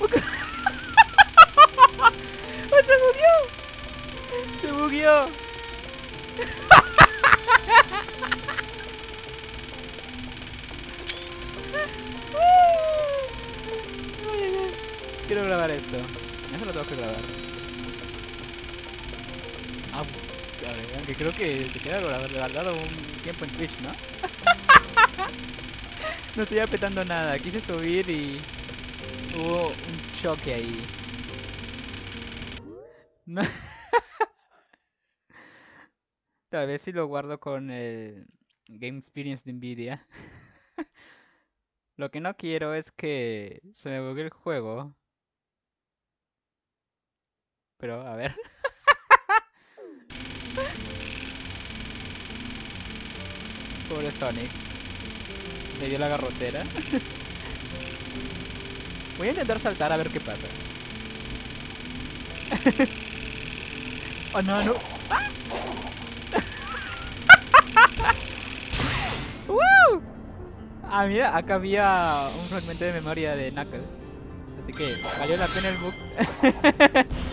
Porque... ¡Oh, ¡Se bugueó! ¡Se bugueó! Quiero grabar esto. Eso lo tengo que grabar. Ah, a ver, aunque creo que se queda guardado un tiempo en Twitch, ¿no? no estoy apretando nada. Quise subir y hubo un choque ahí. No. Tal vez si lo guardo con el Game Experience de Nvidia. Lo que no quiero es que se me bugue el juego. Pero, a ver. Pobre Sonic. Le dio la garrotera. Voy a intentar saltar a ver qué pasa. oh no, no. ¡Ah! Ah, mira, acá había un fragmento de memoria de Knuckles. Así que valió la pena el bug.